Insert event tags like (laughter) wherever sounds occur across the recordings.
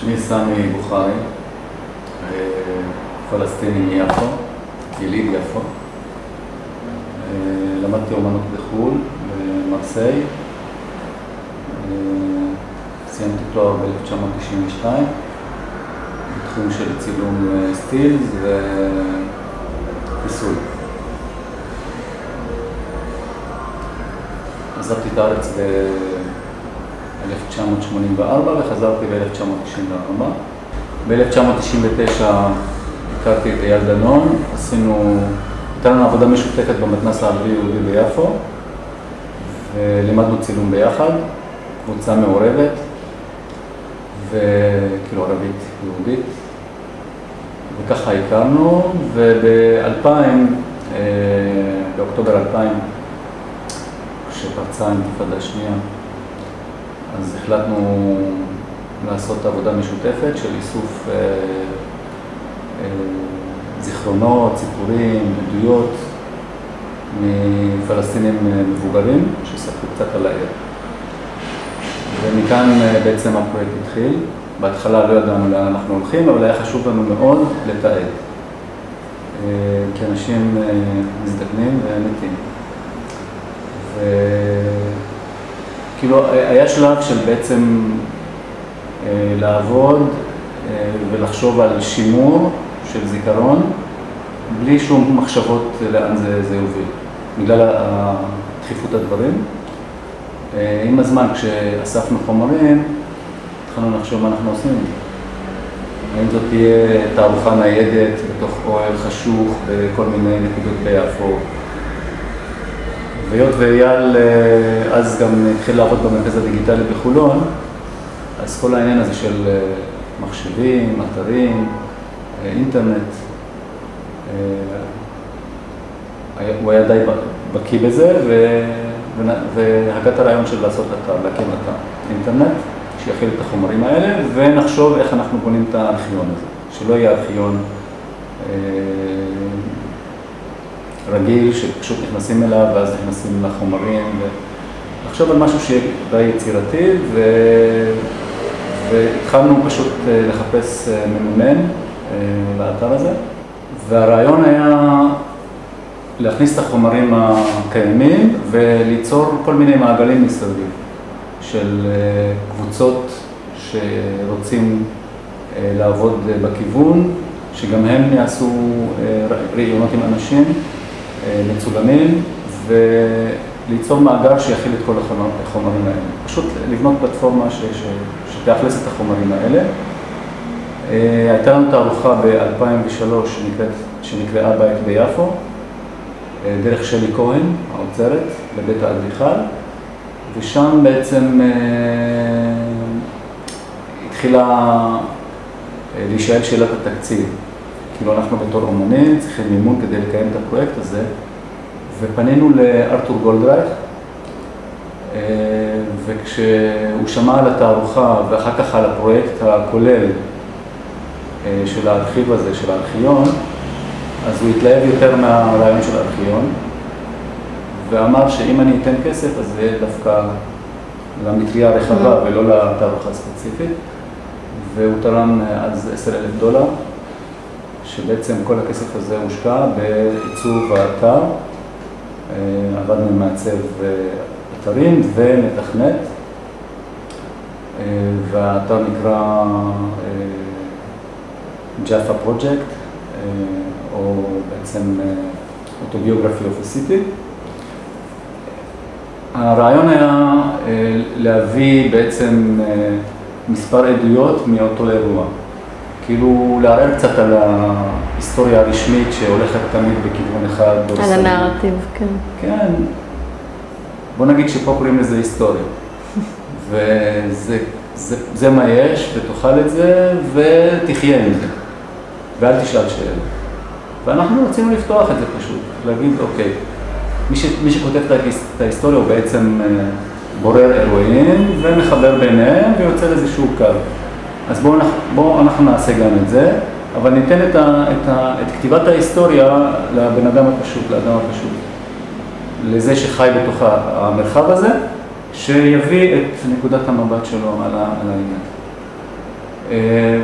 שמי סמי בוכרי, פלסטיני מיפו, יליד יפו. למדתי אומנות בחו"ל, במרסיי. סיימתי תואר ב-1992 בתחום של צילום סטילס וכיסוי. עזבתי את הארץ ב-1984 וחזרתי ב-1994. ב-1999 הכרתי את אייל דנון, עשינו, הייתה לנו עבודה משותפת במתנ"ס הערבי-יהודי ביפו ולימדנו צילום ביחד, קבוצה מעורבת וכאילו ערבית יהודית וככה הכרנו וב-2000, באוקטובר 2000 כשפרצה האינתיפאדה השנייה, אז החלטנו לעשות עבודה משותפת של איסוף אה, אה, זיכרונות, סיפורים, עדויות מפלסטינים מבוגרים שספרו קצת על העיר. ומכאן בעצם הפרויקט התחיל. בהתחלה לא ידענו לאן אנחנו הולכים, אבל היה חשוב לנו מאוד לתעד. כי אנשים מזדקנים ומתים. וכאילו היה שלב של בעצם לעבוד ולחשוב על שימור של זיכרון, בלי שום מחשבות לאן זה, זה יוביל, בגלל דחיפות הדברים. עם הזמן, כשאספנו חומרים, התחלנו לחשוב מה אנחנו עושים. האם זאת תהיה תערוכה ניידת בתוך אוהל חשוך בכל מיני נקודות ביפו. והיות ואייל אז גם התחיל לעבוד במרכז הדיגיטלי בחולון, אז כל העניין הזה של מחשבים, אתרים, אינטרנט, הוא היה די בקיא בזה, והגע את הרעיון של לעשות אתר, להקים אתר אינטרנט, שיכיל את החומרים האלה, ונחשוב איך אנחנו בונים את הארכיון הזה, שלא יהיה ארכיון רגיל, שפשוט נכנסים אליו ואז נכנסים לחומרים, ונחשוב על משהו שיהיה די יצירתי, ו... והתחלנו פשוט לחפש מממן לאתר הזה, והרעיון היה להכניס את החומרים הקיימים וליצור כל מיני מעגלים מסביב של קבוצות שרוצים לעבוד בכיוון, שגם הם יעשו ראיונות עם אנשים מצולמים וליצור מאגר שיכיל את כל החומרים האלה. פשוט לבנות פלטפורמה ש... שתאכלס את החומרים האלה. הייתה לנו תערוכה ב-2003 שנקראה בית ביפו, דרך שלי כהן, האוצרת, לבית האדריכל, ושם בעצם התחילה להישאל שאלת התקציב. כאילו אנחנו בתור אומנים צריכים מימון כדי לקיים את הפרויקט הזה, ופנינו לארתור גולדרייך, וכשהוא שמע על התערוכה ואחר כך על הפרויקט הכולל של הארכיב הזה, של הארכיון, אז הוא התלהב יותר מהרעיון של הארכיון, ואמר שאם אני אתן כסף, אז זה יהיה דווקא למטריה הרחבה ולא לתערוכה הספציפית, והוא תרם אז עשר אלף דולר, שבעצם כל הכסף הזה הושקע בעיצוב האתר, עבדנו עם מעצב אתרים ומתכנת, והאתר נקרא Jaffa Project, או בעצם Autobiography of a City. הרעיון היה להביא בעצם מספר עדויות מאותו אירוע. כאילו לערער קצת על ההיסטוריה הרשמית שהולכת תמיד בכיוון אחד. על הנרטיב, כן. כן. בוא נגיד שפה קוראים לזה היסטוריה. (laughs) וזה זה, זה מה יש, ותאכל את זה, ותחיה עם זה. ואל תשאל שאלה. ואנחנו רצינו לפתוח את זה פשוט, להגיד, אוקיי, מי, ש, מי שכותב את ההיסטוריה הוא בעצם בורר אירועים ומחבר ביניהם ויוצר איזשהו קו. אז בואו בוא אנחנו נעשה גם את זה, אבל ניתן את, ה, את, ה, את כתיבת ההיסטוריה לבן אדם הפשוט, לאדם הפשוט, לזה שחי בתוך המרחב הזה, שיביא את נקודת המבט שלו על העניין.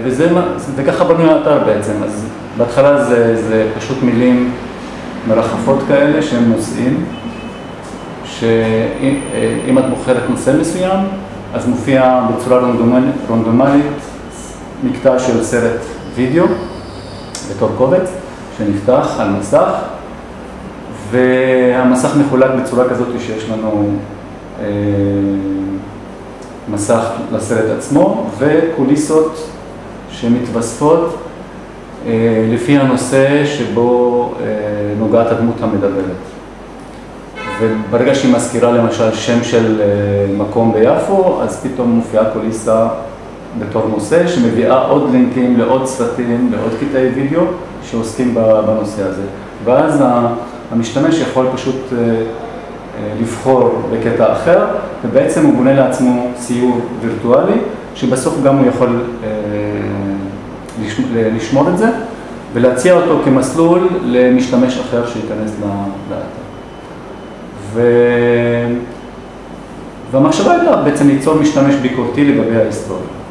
וזה, וככה בנוי האתר בעצם, אז בהתחלה זה, זה פשוט מילים מרחפות כאלה שהם נושאים, שאם את בוחרת נושא מסוים, אז מופיע בצורה רונדומלית מקטע של סרט וידאו בתור קובץ שנפתח על מסך והמסך מחולק בצורה כזאת שיש לנו אה, מסך לסרט עצמו וקוליסות שמתווספות אה, לפי הנושא שבו אה, נוגעת הדמות המדברת. וברגע שהיא מזכירה למשל שם של מקום ביפו, אז פתאום מופיעה קוליסה בתור נושא שמביאה עוד לינקים לעוד סרטים, לעוד קטעי וידאו שעוסקים בנושא הזה. ואז המשתמש יכול פשוט אה, אה, לבחור בקטע אחר, ובעצם הוא בונה לעצמו ציור וירטואלי, שבסוף גם הוא יכול אה, לשמור את זה ולהציע אותו כמסלול למשתמש אחר שייכנס לאתר. ו... והמחשבה הייתה בעצם ליצור משתמש ביקורתי לגבי ההיסטוריה.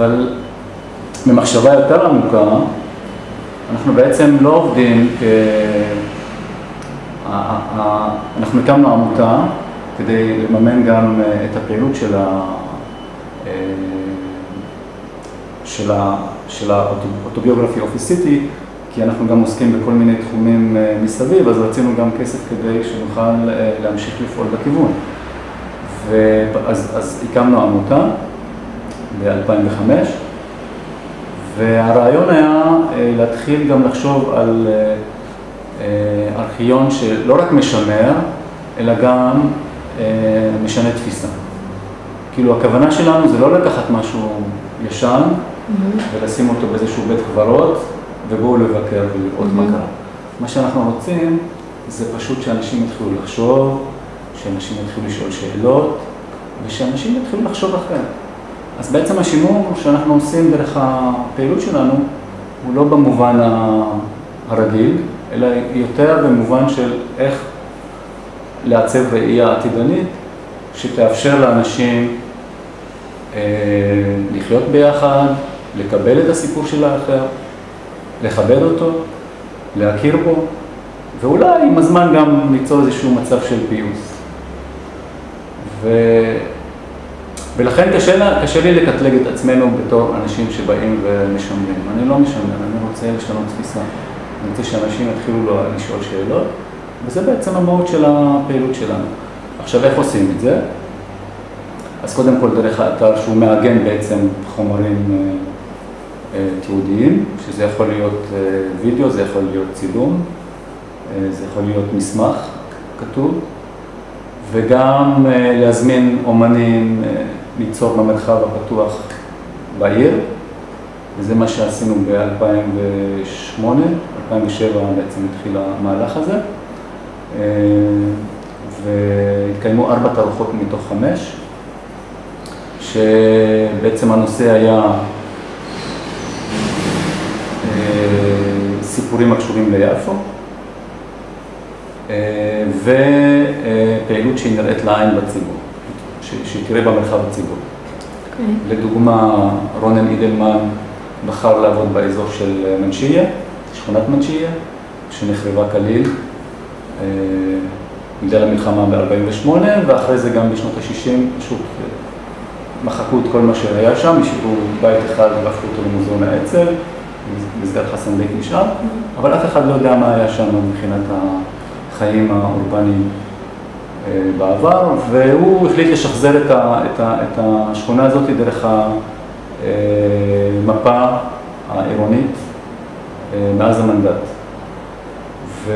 אבל ממחשבה יותר עמוקה, אנחנו בעצם לא עובדים כ... אנחנו הקמנו עמותה כדי לממן גם אה, את הפעילות של, ה... אה, של, ה... של האוטוביוגרפי אופיסיטי, כי אנחנו גם עוסקים בכל מיני תחומים אה, מסביב, אז רצינו גם כסף כדי שנוכל להמשיך לפעול בכיוון. ואז, אז הקמנו עמותה ב-2005, והרעיון היה אה, להתחיל גם לחשוב על אה, אה, ארכיון שלא רק משמר, אלא גם משנה תפיסה. כאילו הכוונה שלנו זה לא לקחת משהו ישן mm-hmm. ולשים אותו באיזשהו בית קברות ובואו לבקר ולראות mm-hmm. מה קרה. מה שאנחנו רוצים זה פשוט שאנשים יתחילו לחשוב, שאנשים יתחילו לשאול שאלות ושאנשים יתחילו לחשוב אחרת. אז בעצם השימור שאנחנו עושים דרך הפעילות שלנו הוא לא במובן הרגיל, אלא יותר במובן של איך לעצב ראייה עתידנית שתאפשר לאנשים אה, לחיות ביחד, לקבל את הסיפור של האחר, לכבד אותו, להכיר בו, ואולי עם הזמן גם ליצור איזשהו מצב של פיוס. ו... ולכן קשה, קשה לי לקטלג את עצמנו בתור אנשים שבאים ומשמרים. אני לא משמר, אני רוצה לשנות תפיסה. אני רוצה שאנשים יתחילו לשאול שאלות, וזה בעצם המהות של הפעילות שלנו. עכשיו, איך עושים את זה? אז קודם כל דרך האתר שהוא מעגן בעצם חומרים אה, אה, תיעודיים, שזה יכול להיות אה, וידאו, זה יכול להיות צילום, זה יכול להיות מסמך כתוב, וגם להזמין אומנים ליצור במרחב הפתוח בעיר, וזה מה שעשינו ב-2008, 2007 בעצם התחיל המהלך הזה, אה, והתקיימו ארבע תערוכות מתוך חמש, שבעצם הנושא היה אה, סיפורים הקשורים ליפו, אה, ופעילות שהיא נראית לעין בציבור. שתראה במרחב הציבורי. Okay. אוקיי. לדוגמה, רונן אידלמן בחר לעבוד באזור של מנשיה, שכונת מנשיה, שנחרבה כליל אה, בגלל המלחמה ב-48', ואחרי זה גם בשנות ה-60 פשוט אה, מחקו את כל מה שהיה שם, השאירו בית אחד והפכו אותו למוזיאון האצ"ל, מסגד חסן בית נשאר, mm-hmm. אבל אף אחד לא יודע מה היה שם מבחינת החיים האורבניים אה, בעבר, והוא החליט לשחזר את, ה, את, ה, את השכונה הזאת דרך המפה אה, העירונית אה, מאז המנדט. ו...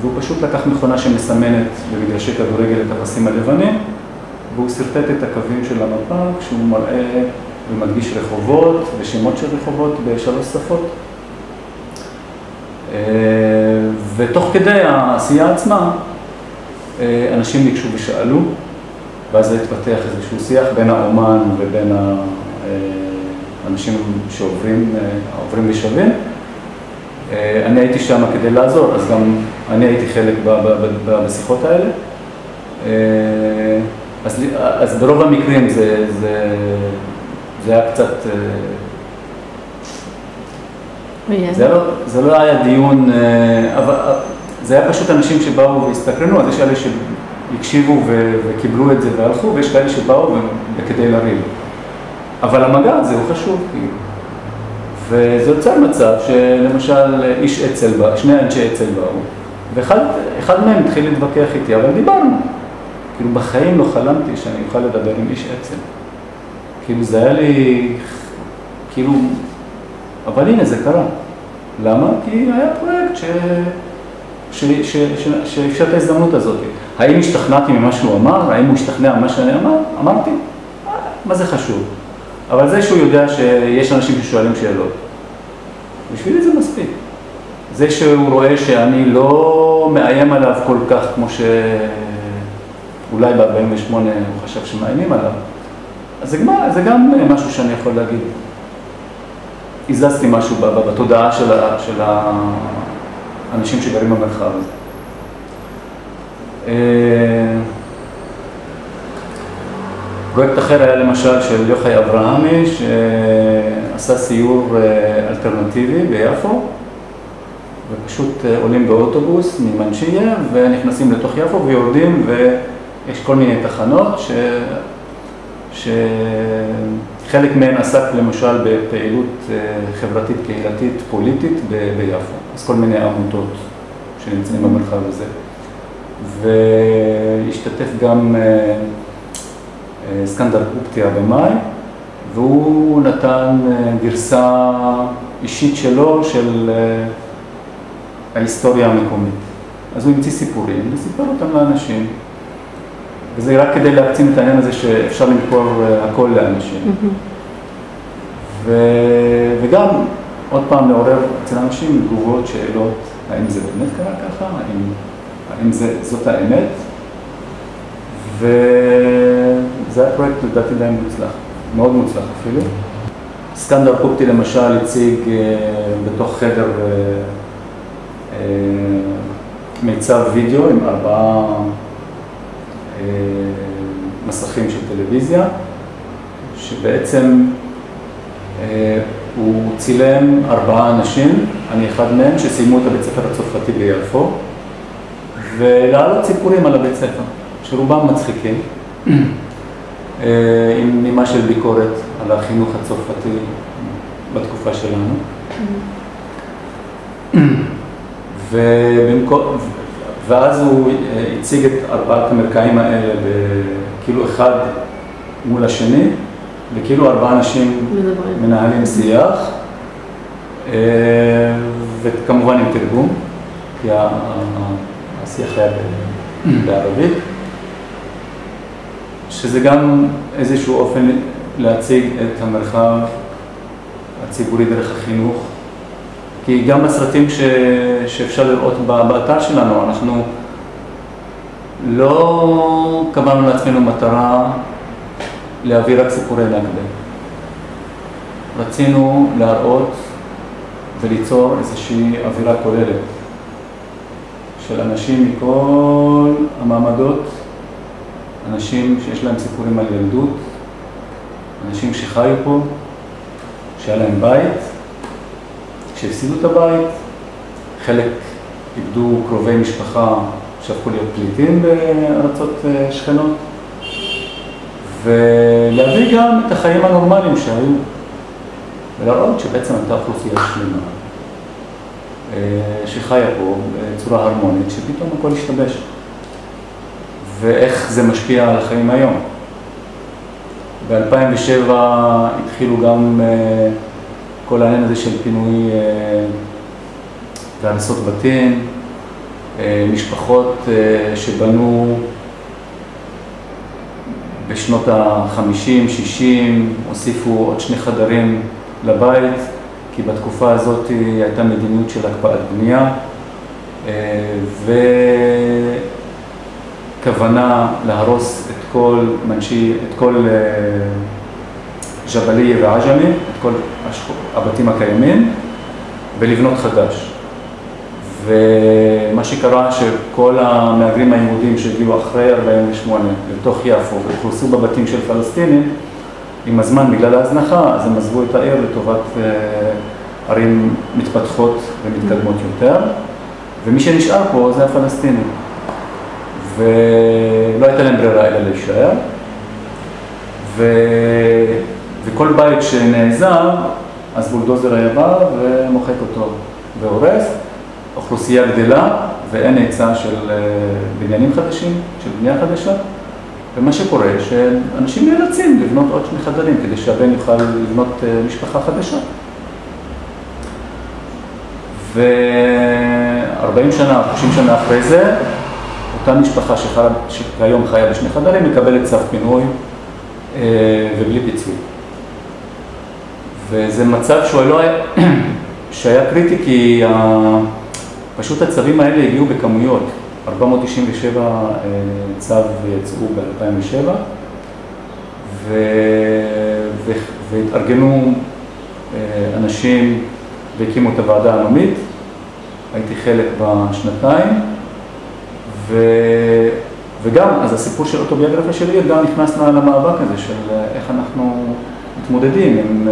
והוא פשוט לקח מכונה שמסמנת במגרשי כדורגל את הפסים הלבנים, והוא שרטט את הקווים של המפה כשהוא מראה ומדגיש רחובות ושמות של רחובות בשלוש שפות. ותוך כדי העשייה עצמה, אה, אנשים ניגשו ושאלו, ואז התפתח איזשהו שיח בין האומן ובין האנשים שעוברים אה, ושווים. אה, אני הייתי שם כדי לעזור, אז גם אני הייתי חלק בשיחות האלה. אז, אז ברוב המקרים זה, זה זה היה קצת... זה לא, זה לא היה דיון, אבל זה היה פשוט אנשים שבאו והסתקרנו, אז יש כאלה שהקשיבו וקיבלו את זה והלכו, ויש כאלה שבאו כדי לריב. אבל המגע הזה הוא חשוב, כאילו. וזה יוצר מצב שלמשל איש אצ"ל בא, שני אנשי אצ"ל באו, ואחד מהם התחיל להתווכח איתי, אבל דיברנו. כאילו בחיים לא חלמתי שאני אוכל לדבר עם איש אצ"ל. כאילו זה היה לי, כאילו, אבל הנה זה קרה. למה? כי היה פרויקט ש... שאפשר את ההזדמנות הזאת. האם השתכנעתי ממה שהוא אמר? האם הוא השתכנע ממה שאני אמר? אמרתי, מה זה חשוב? אבל זה שהוא יודע שיש אנשים ששואלים שאלות, בשבילי זה מספיק. זה שהוא רואה שאני לא מאיים עליו כל כך כמו שאולי ב-48 הוא חשב שמאיימים עליו, אז זה, זה גם משהו שאני יכול להגיד. הזזתי משהו בתודעה של, ה, של האנשים שגרים במרחב הזה. אה, פרויקט אחר היה למשל של יוחאי אברהמי, שעשה סיור אה, אלטרנטיבי ביפו, ופשוט אה, עולים באוטובוס ממנשיה ונכנסים לתוך יפו ויורדים ויש כל מיני תחנות ש... שחלק מהן עסק למשל בפעילות חברתית, קהילתית, פוליטית ביפו, אז כל מיני עמותות שנמצאים במרחב הזה. והשתתף גם סקנדר קופטי הבמאי, והוא נתן אה, גרסה אישית שלו של אה, ההיסטוריה המקומית. אז הוא המציא סיפורים וסיפר אותם לאנשים. וזה רק כדי להקצין את העניין הזה שאפשר למכור אה, הכל לאנשים. Mm-hmm. ו... וגם, עוד פעם, לעורר אצל אנשים תגובות, שאלות, האם זה באמת קרה ככה? האם, האם זה, זאת האמת? ו... זה היה פרויקט לדעתי די מוצלח, מאוד מוצלח אפילו. סקנדר קופטי למשל הציג אה, בתוך חדר אה, אה, מיצב וידאו עם ארבעה מסכים של טלוויזיה, שבעצם הוא צילם ארבעה אנשים, אני אחד מהם, שסיימו את הבית ספר הצרפתי ביפו, ולהעלות סיפורים על הבית ספר, שרובם מצחיקים. אה, עם נימה של ביקורת על החינוך הצרפתי בתקופה שלנו. ובמקום, ואז הוא אה, הציג את ארבעת המרקעים האלה כאילו אחד מול השני, וכאילו ארבעה אנשים מנהלים שיח, אה, וכמובן עם תרגום, כי השיח היה בערבית. שזה גם איזשהו אופן להציג את המרחב הציבורי דרך החינוך. כי גם בסרטים ש... שאפשר לראות באתר שלנו, אנחנו לא קבענו לעצמנו מטרה להביא רק סיפורי נכבה. רצינו להראות וליצור איזושהי אווירה כוללת של אנשים מכל המעמדות אנשים שיש להם סיפורים על ילדות, אנשים שחיו פה, שהיה להם בית, שהפסידו את הבית, חלק איבדו קרובי משפחה שהפכו להיות פליטים בארצות אה, שכנות, ולהביא גם את החיים הנורמליים שהיו, ולהראות שבעצם הייתה אוכלוסייה שלמה אה, שחיה פה בצורה הרמונית, שפתאום הכל השתבש. ואיך זה משפיע על החיים היום. ב-2007 התחילו גם אה, כל העניין הזה של פינוי אה, והריסות בתים, משפחות שבנו בשנות ה-50, 60, הוסיפו עוד שני חדרים לבית, כי בתקופה הזאת הייתה מדיניות של הקפאת בנייה, ו... כוונה להרוס את כל מנשי, את כל אה, ג'בליה ועג'מי, את כל הבתים הקיימים, ולבנות חדש. ומה שקרה שכל המהגרים היהודים שהגיעו אחרי 48' לתוך יפו ואוכלסו בבתים של פלסטינים, עם הזמן, בגלל ההזנחה, אז הם עזבו את העיר לטובת ערים מתפתחות ומתקדמות יותר, ומי שנשאר פה זה הפלסטינים. ולא הייתה להם ברירה אלא להישאר. ו... וכל בית שנעזר, אז בולדוזר היה בא ומוחק אותו והורס. אוכלוסייה גדלה ואין היצע של אה, בניינים חדשים, של בנייה חדשה. ומה שקורה, שאנשים נאלצים לבנות עוד שני חדרים כדי שהבן יוכל לבנות אה, משפחה חדשה. ו-40 שנה, 30 שנה אחרי זה, אותה משפחה שכיום חיה בשני חדרים מקבלת צו פינוי אה, ובלי פיצוי. וזה מצב שהוא לא היה, (clears throat) שהיה קריטי כי פשוט הצווים האלה הגיעו בכמויות. 497 אה, צו יצאו ב-2007 והתארגנו אה, אנשים והקימו את הוועדה הלאומית, הייתי חלק בשנתיים ו... וגם, אז הסיפור של אוטוביוגרפיה שלי גם נכנס למאבק הזה של איך אנחנו מתמודדים עם,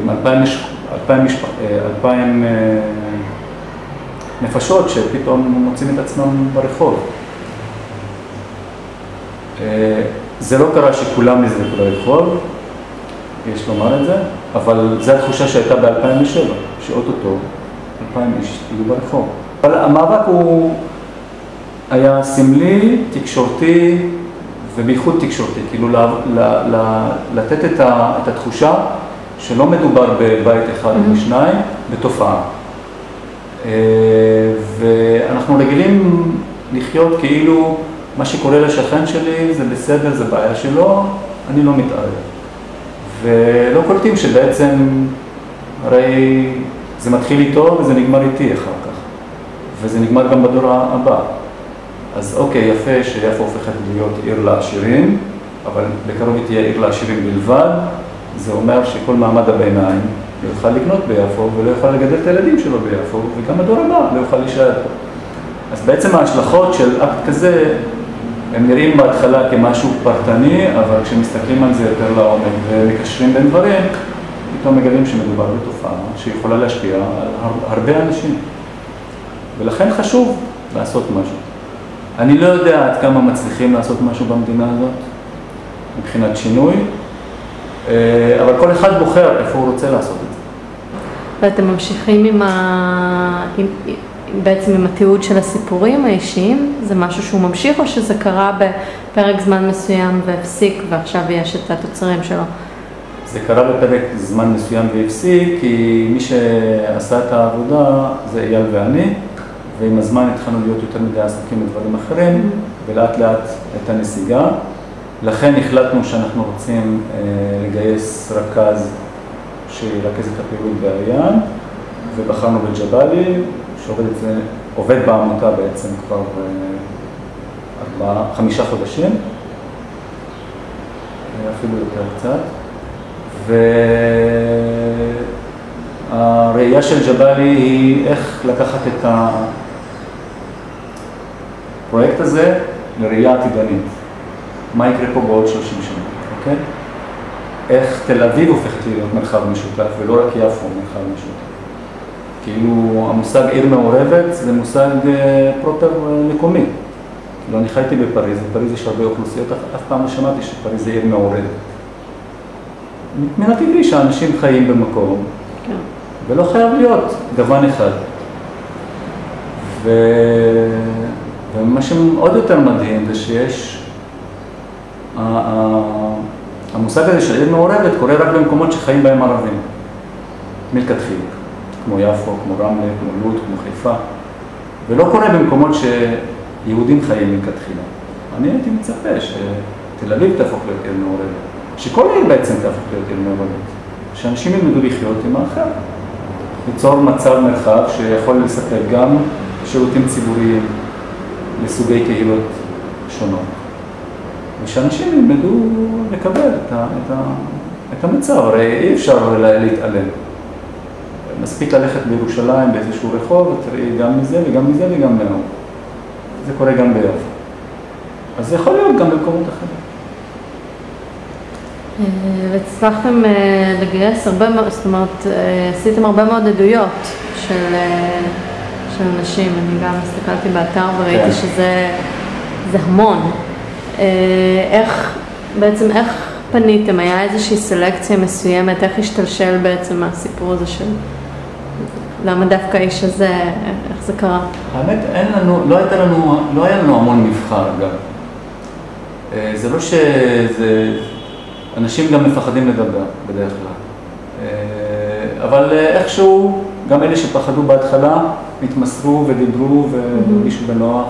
עם אלפיים, אלפיים. אלפיים אה, נפשות שפתאום מוצאים את עצמם ברחוב. אה, זה לא קרה שכולם נזרקו לרחוב, יש לומר את זה, אבל זו התחושה שהייתה ב-2007, שאו-טו-טו 2,000 איש יהיו ברחוב. אבל המאבק הוא היה סמלי, תקשורתי ובייחוד תקשורתי, כאילו ל, ל, ל, לתת את, ה, את התחושה שלא מדובר בבית אחד או mm-hmm. שניים, בתופעה. אה, ואנחנו רגילים לחיות כאילו מה שקורה לשכן שלי זה בסדר, זה בעיה שלו, אני לא מתערב. ולא קולטים שבעצם הרי זה מתחיל איתו וזה נגמר איתי אחר כך, וזה נגמר גם בדור הבא. אז אוקיי, יפה שיפו הופכת להיות עיר לעשירים, אבל בקרוב היא תהיה עיר לעשירים בלבד, זה אומר שכל מעמד הביניים לא יוכל לקנות ביפו ולא יוכל לגדל את הילדים שלו ביפו, וגם הדור הבא לא יוכל להישאר פה. אז בעצם ההשלכות של אקט כזה, הם נראים בהתחלה כמשהו פרטני, אבל כשמסתכלים על זה יותר לעומק ומקשרים בין דברים, פתאום מגלים שמדובר בתופעה שיכולה להשפיע על הרבה אנשים. ולכן חשוב לעשות משהו. אני לא יודע עד כמה מצליחים לעשות משהו במדינה הזאת, מבחינת שינוי, אה, אבל כל אחד בוחר איפה הוא רוצה לעשות את זה. ואתם ממשיכים עם ה... עם... בעצם עם התיעוד של הסיפורים האישיים, זה משהו שהוא ממשיך או שזה קרה בפרק זמן מסוים והפסיק ועכשיו יש את התוצרים שלו? זה קרה בפרק זמן מסוים והפסיק, כי מי שעשה את העבודה זה אייל ואני, ועם הזמן התחלנו להיות יותר מדי עסוקים בדברים אחרים, ולאט לאט הייתה נסיגה. לכן החלטנו שאנחנו רוצים אה, לגייס רכז שירכז את הפעילות באריאן, ובחרנו בג'באלי, שעובד בעמותה בעצם כבר אה, ארבעה, חמישה חודשים, אה, אפילו יותר קצת. והראייה של ג'באלי היא איך לקחת את הפרויקט הזה לראייה עתידנית. מה יקרה פה בעוד 30 שנה, אוקיי? איך תל אביב הופכת להיות מרחב משותף ולא רק יפו מרחב משותף. כאילו המושג עיר מעורבת זה מושג אה, פרופר אה, מקומי. כאילו אני חייתי בפריז, בפריז יש הרבה אוכלוסיות, אף פעם לא שמעתי שפריז זה עיר מעורבת. מן הטבעי שאנשים חיים במקום, כן. ולא חייב להיות גוון אחד. ו... ומה שעוד יותר מדהים זה שיש, המושג הזה של עיר מעורבת קורה רק במקומות שחיים בהם ערבים, מלכתחילה, כמו יפו, כמו רמלה, כמו לוד, כמו חיפה, ולא קורה במקומות שיהודים חיים מלכתחילה. אני הייתי מצפה שתל אביב תהפוך להיות עיר מעורבת. שכל עיר בעצם תהפוך להיות עיר מעורבת, שאנשים ילמדו לחיות עם האחר, ליצור מצב מרחב שיכול לספק גם שירותים ציבוריים לסוגי קהילות שונות, ושאנשים ילמדו לקבל את, ה, את, ה, את המצב, הרי אי אפשר להתעלם. מספיק ללכת בירושלים באיזשהו רחוב, ותראי גם מזה וגם מזה וגם מההוא. זה קורה גם ביפו. אז זה יכול להיות גם במקומות אחרים. והצלחתם לגייס הרבה מאוד, זאת אומרת, עשיתם הרבה מאוד עדויות של, של אנשים, אני גם הסתכלתי באתר וראיתי כן. שזה המון. איך, בעצם איך פניתם? היה איזושהי סלקציה מסוימת? איך השתלשל בעצם הסיפור הזה של... למה דווקא האיש הזה, איך זה קרה? האמת, אין לנו, לא הייתה לנו, לא היה לנו המון מבחר גם. אה, זה לא שזה, אנשים גם מפחדים לדבר בדרך כלל. אה, אבל איכשהו, גם אלה שפחדו בהתחלה, התמסרו ודיברו והרגישו בנוח.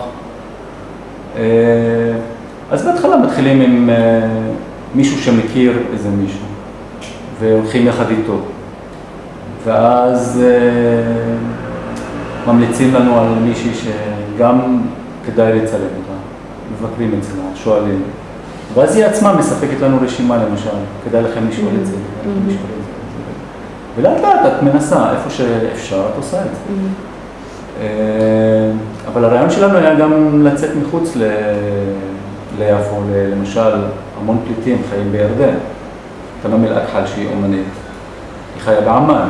אה, אז בהתחלה מתחילים עם מישהו שמכיר איזה מישהו, והולכים יחד איתו. ואז ממליצים לנו על מישהי שגם כדאי לצלם אותה, מבקרים אצלה, שואלים. ואז היא עצמה מספקת לנו רשימה למשל, כדאי לכם לשאול את זה, mm-hmm. ולאט לאט את מנסה, איפה שאפשר את עושה את זה. Mm-hmm. אה, אבל הרעיון שלנו היה גם לצאת מחוץ ליפו, למשל, המון פליטים חיים בירדן. תנום אל-אכחל שהיא אומנית, היא חיה בעמאן.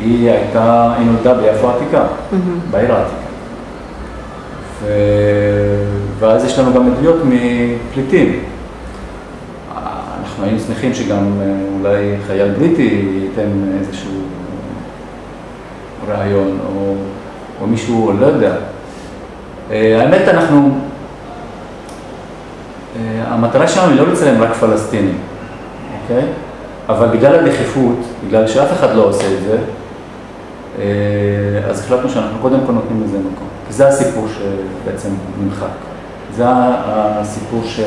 היא הייתה, היא נולדה ביפו העתיקה, בעיר העתיקה. ו... ואז יש לנו גם עדויות מפליטים. אנחנו היינו שמחים שגם אה, אולי חייל בריטי ייתן איזשהו רעיון, או, או מישהו, לא יודע. אה, האמת, אנחנו, המטרה שלנו היא לא לצלם רק פלסטינים, אוקיי? אבל בגלל הדחיפות, בגלל שאף אחד לא עושה את זה, אה, אז החלטנו שאנחנו קודם כל נותנים לזה מקום. כי זה הסיפור שבעצם נמחק. זה הסיפור ש,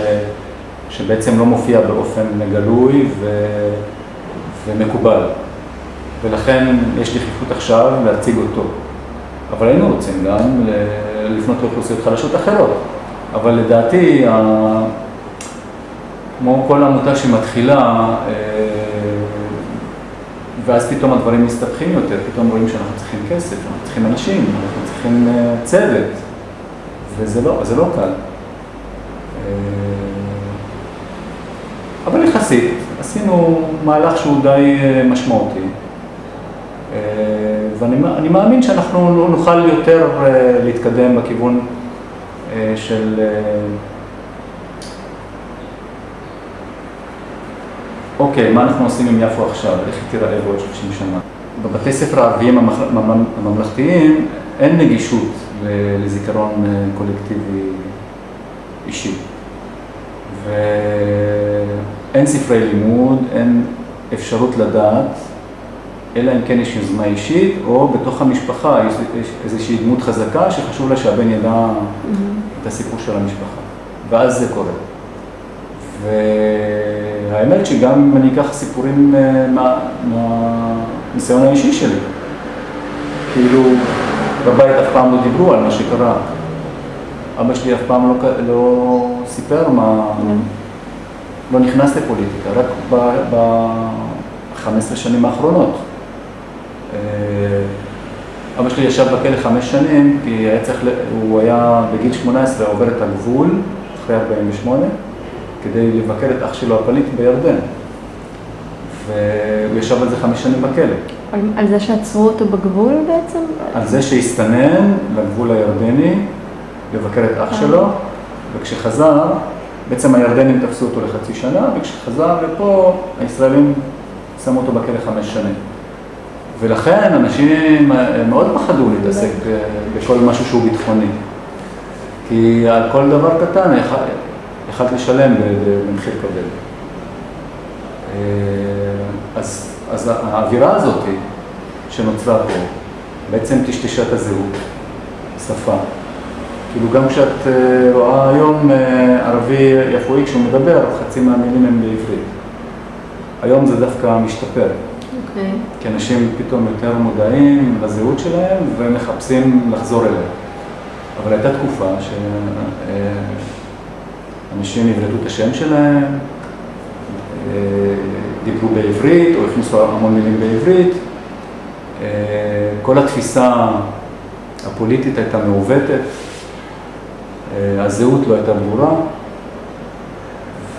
שבעצם לא מופיע באופן גלוי ו, ומקובל. ולכן יש דחיפות עכשיו להציג אותו. אבל היינו רוצים גם לפנות לאוכלוסיות חלשות אחרות. אבל לדעתי, כמו כל עמותה שמתחילה, אה, ואז פתאום הדברים מסתבכים יותר, פתאום רואים שאנחנו צריכים כסף, אנחנו צריכים אנשים, אנחנו צריכים uh, צוות, וזה לא, לא קל. Uh, אבל יחסית, עשינו מהלך שהוא די משמעותי, ואני מאמין שאנחנו נוכל יותר להתקדם בכיוון של... Uh, אוקיי, מה אנחנו עושים עם יפו עכשיו? איך היא תיראה בעוד 30 שנה? בבתי ספר הערביים הממלכתיים אין נגישות לזיכרון אה, קולקטיבי אישי. ואין ספרי לימוד, אין אפשרות לדעת, אלא אם כן יש יוזמה אישית, או בתוך המשפחה יש איזושהי דמות חזקה שחשוב לה שהבן ידע. את הסיפור של המשפחה. ואז זה קורה. והאמת שגם אם אני אקח סיפורים אה, מהניסיון מה, האישי שלי, כאילו בבית אף פעם לא דיברו על מה שקרה. אבא שלי אף פעם לא, לא סיפר מה, mm. לא נכנס לפוליטיקה, רק ב-15 שנים האחרונות. אה, אבא שלי ישב בכלא חמש שנים, כי היה צריך, הוא היה בגיל 18 עובר את הגבול, אחרי 48, כדי לבקר את אח שלו הפליט בירדן. והוא ישב על זה חמש שנים בכלא. על, על זה שעצרו אותו בגבול בעצם? על זה שהסתנן לגבול הירדני, לבקר את אח שלו, וכשחזר, בעצם הירדנים תפסו אותו לחצי שנה, וכשחזר לפה, הישראלים שמו אותו בכלא חמש שנים. ולכן אנשים מאוד פחדו להתעסק בכל משהו שהוא ביטחוני. כי על כל דבר קטן יכלת לשלם במחיר כבד. אה, אז, אז האווירה הזאת שנוצרה פה בעצם טשטשה את הזהות, שפה. כאילו גם כשאת אה, רואה היום אה, ערבי יפואי כשהוא מדבר, חצי מהמילים הם בעברית. היום זה דווקא משתפר. Okay. אוקיי. כי אנשים פתאום יותר מודעים לזהות שלהם ומחפשים לחזור אליה. אבל הייתה תקופה ש... אנשים יבלטו את השם שלהם, אה, דיברו בעברית או הכניסו המון מילים בעברית. אה, כל התפיסה הפוליטית הייתה מעוותת, אה, הזהות לא הייתה ברורה,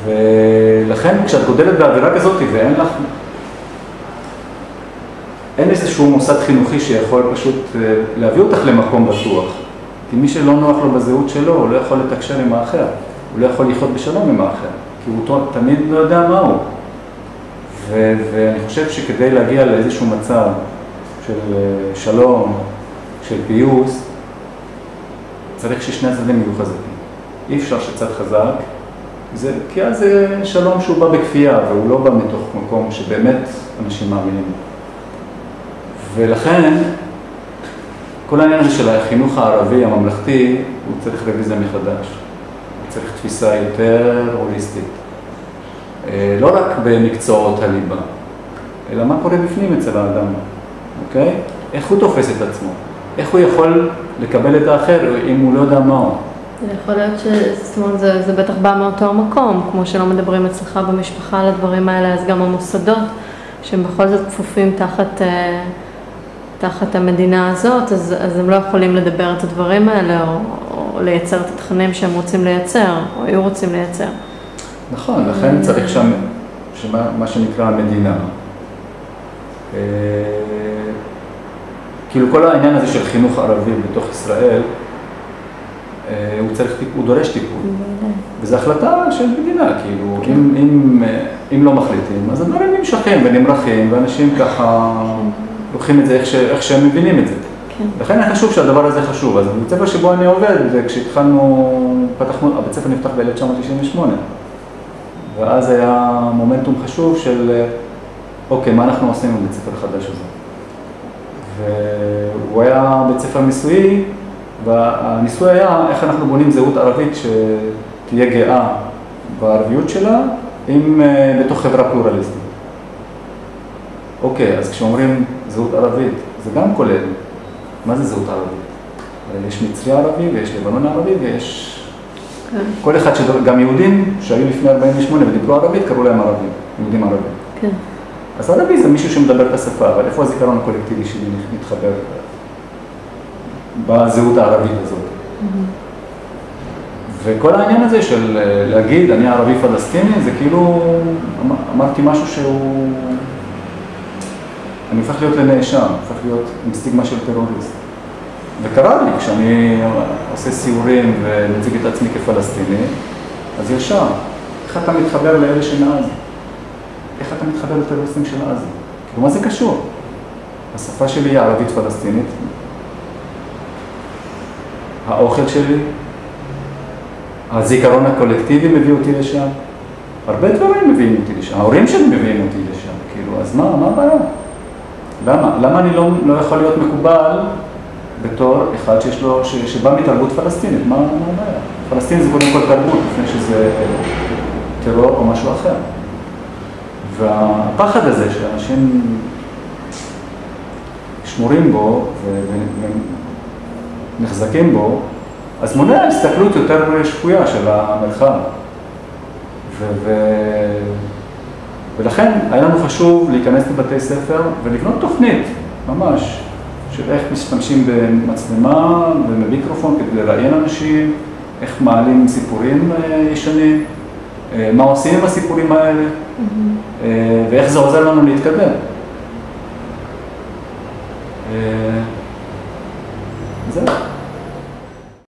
ולכן כשאת גודלת באווירה כזאת ואין לך, אין איזשהו מוסד חינוכי שיכול פשוט אה, להביא אותך למקום בטוח. כי מי שלא נוח לו בזהות שלו, הוא לא יכול לתקשר עם האחר. הוא לא יכול לחיות בשלום עם האחר, כי הוא תמיד לא יודע מה הוא. ו- ואני חושב שכדי להגיע לאיזשהו מצב של אה, שלום, של פיוס, צריך ששני הצדדים יהיו חזקים. אי אפשר שצד חזק, זה, כי אז זה שלום שהוא בא בכפייה, והוא לא בא מתוך מקום שבאמת אנשים מאמינים. ולכן, כל העניין הזה של החינוך הערבי הממלכתי, הוא צריך רוויזיה מחדש. הוא צריך תפיסה יותר הוליסטית. אה, לא רק במקצועות הליבה, אלא מה קורה בפנים אצל האדם, אוקיי? איך הוא תופס את עצמו? איך הוא יכול לקבל את האחר אם הוא לא יודע מה? זה יכול להיות ש... זאת אומרת, זה, זה בטח בא מאותו מקום, כמו שלא מדברים אצלך במשפחה על הדברים האלה, אז גם המוסדות, שהם בכל זאת כפופים תחת, אה, תחת המדינה הזאת, אז, אז הם לא יכולים לדבר את הדברים האלה, או, או לייצר את התכנים שהם רוצים לייצר, או היו רוצים לייצר. נכון, לכן צריך שם, שמה, מה שנקרא המדינה. אה, כאילו כל העניין הזה של חינוך ערבי בתוך ישראל, אה, הוא צריך, הוא דורש טיפול. וזו החלטה של מדינה, כאילו, כן. אם, אם, אה, אם לא מחליטים, אז הדברים נמשכים ונמרחים, ואנשים ככה לוקחים את זה איך, ש, איך שהם מבינים את זה. כן. לכן היה חשוב שהדבר הזה חשוב. אז בבית ספר שבו אני עובד, וכשהתחלנו, פתחנו, הבית ספר נפתח ב-1998, ואז היה מומנטום חשוב של, אוקיי, מה אנחנו עושים בבית ספר החדש הזה? והוא היה בית ספר ניסויי, והניסוי היה איך אנחנו בונים זהות ערבית שתהיה גאה בערביות שלה, עם, אה, בתוך חברה פלורליסטית. אוקיי, אז כשאומרים זהות ערבית, זה גם כולל, מה זה זהות ערבית? יש מצרי ערבי ויש לבנון ערבי ויש... כן. כל אחד, שדור, גם יהודים שהיו לפני 48' ודיברו ערבית, קראו להם ערבים, יהודים ערבים. כן. אז ערבי זה מישהו שמדבר את השפה, אבל איפה הזיכרון הקולקטיבי שלי מתחבר בזהות הערבית הזאת? וכל העניין הזה של אה, להגיד, אני ערבי פלסטיני, זה כאילו, אמ-, אמרתי משהו שהוא, אני הופך להיות לנאשם, הופך להיות עם סטיגמה של טרוריסט. וקרה לי, כשאני עושה סיורים ומציג את עצמי כפלסטיני, אז ישר, איך אתה מתחבר לאלה שמעזה? איך אתה מתחבר לטרוריסטים של עזה? כאילו, מה זה קשור? השפה שלי היא ערבית פלסטינית, האוכל שלי, הזיכרון הקולקטיבי מביא אותי לשם, הרבה דברים מביאים אותי לשם, ההורים שלי מביאים אותי לשם, כאילו, אז מה, מה הבעיה? למה? למה אני לא, לא יכול להיות מקובל בתור אחד שיש לו, ש, שבא מתרבות פלסטינית? מה, הבעיה? פלסטין זה קודם כל תרבות, לפני שזה טרור או משהו אחר. והפחד הזה שאנשים שמורים בו ונחזקים בו, אז מונע הסתכלות יותר שפויה של המרחב. ו- ו- ולכן היה לנו חשוב להיכנס לבתי ספר ולבנות תוכנית, ממש, של איך משתמשים במצלמה ובמיקרופון כדי לראיין אנשים, איך מעלים סיפורים אה, ישנים, אה, מה עושים עם הסיפורים האלה. Mm-hmm. אה, ואיך זה עוזר לנו להתקדם. זהו.